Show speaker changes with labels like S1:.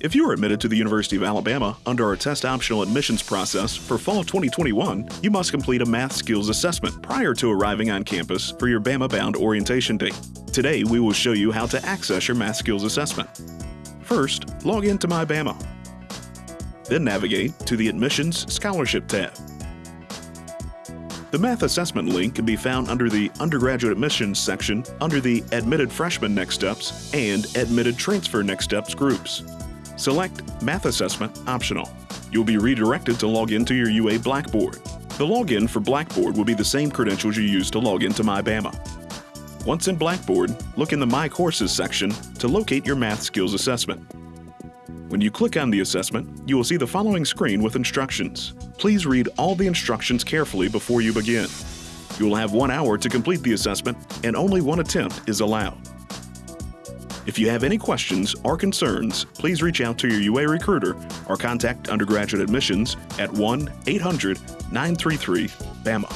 S1: If you are admitted to the University of Alabama under our test optional admissions process for fall 2021, you must complete a math skills assessment prior to arriving on campus for your Bama bound orientation date. Today, we will show you how to access your math skills assessment. First, log into MyBama. Then navigate to the Admissions Scholarship tab. The math assessment link can be found under the Undergraduate Admissions section under the Admitted Freshman Next Steps and Admitted Transfer Next Steps groups. Select Math Assessment Optional. You'll be redirected to log into your UA Blackboard. The login for Blackboard will be the same credentials you use to log into MyBama. Once in Blackboard, look in the My Courses section to locate your math skills assessment. When you click on the assessment, you will see the following screen with instructions. Please read all the instructions carefully before you begin. You will have one hour to complete the assessment and only one attempt is allowed. If you have any questions or concerns, please reach out to your UA recruiter or contact undergraduate admissions at 1 800 933 BAMA.